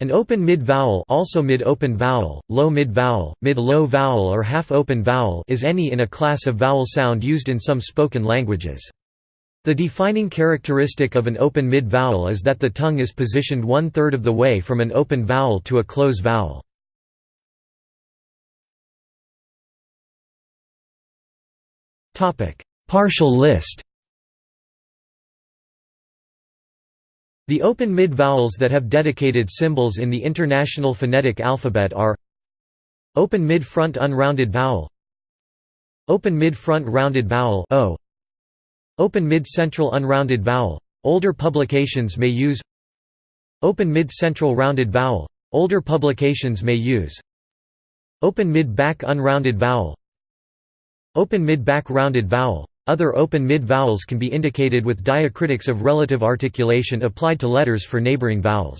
An open mid-vowel also mid-open vowel, low mid-vowel, mid-low vowel or half-open vowel is any in a class of vowel sound used in some spoken languages. The defining characteristic of an open mid-vowel is that the tongue is positioned one-third of the way from an open vowel to a close vowel. Partial list The open mid-vowels that have dedicated symbols in the International Phonetic Alphabet are Open mid-front unrounded vowel Open mid-front rounded vowel o. Open mid-central unrounded vowel older publications may use Open mid-central rounded vowel older publications may use Open mid-back unrounded vowel Open mid-back rounded vowel other open mid-vowels can be indicated with diacritics of relative articulation applied to letters for neighboring vowels.